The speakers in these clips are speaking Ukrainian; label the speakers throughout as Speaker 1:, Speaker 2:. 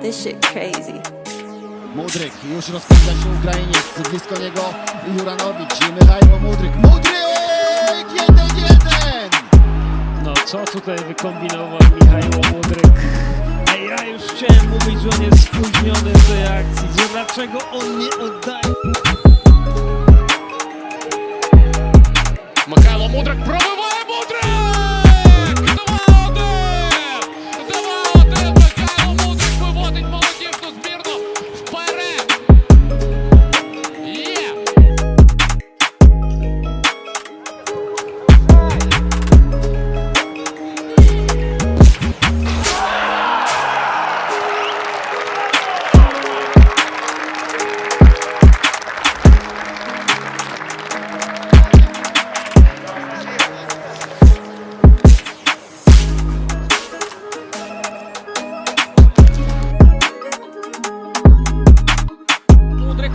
Speaker 1: this shit crazy.
Speaker 2: Mudryk, już rozpędza się Ukrainiec, blisko niego Juranowicz i Michał Mudryk. Mudryk! 1-1!
Speaker 3: No co tutaj wykombinował Michał Mudryk? Ej, ja już chciałem mówić, że on jest spóźniony w tej akcji, że dlaczego on nie oddaje.
Speaker 4: Михайло Мудрик пробиває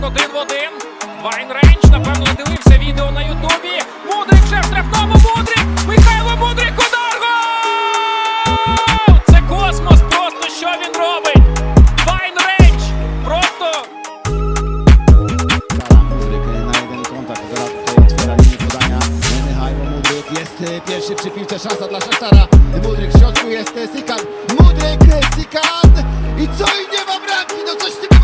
Speaker 5: Один в один. Вайн Рейндж, напевно, дивився відео на Ютубі. Мудрик вже в штрафному. Мудрик! Михайло Мудрик удар! Гол! Це космос просто, що він робить? Вайн Рейндж! Просто
Speaker 2: e, piłce, szansa dla Szachtara. Mudryk w środku jest e, Sikan. Mudryk, e, Sikan! I co i nie ma bramki, no coś niebywałego,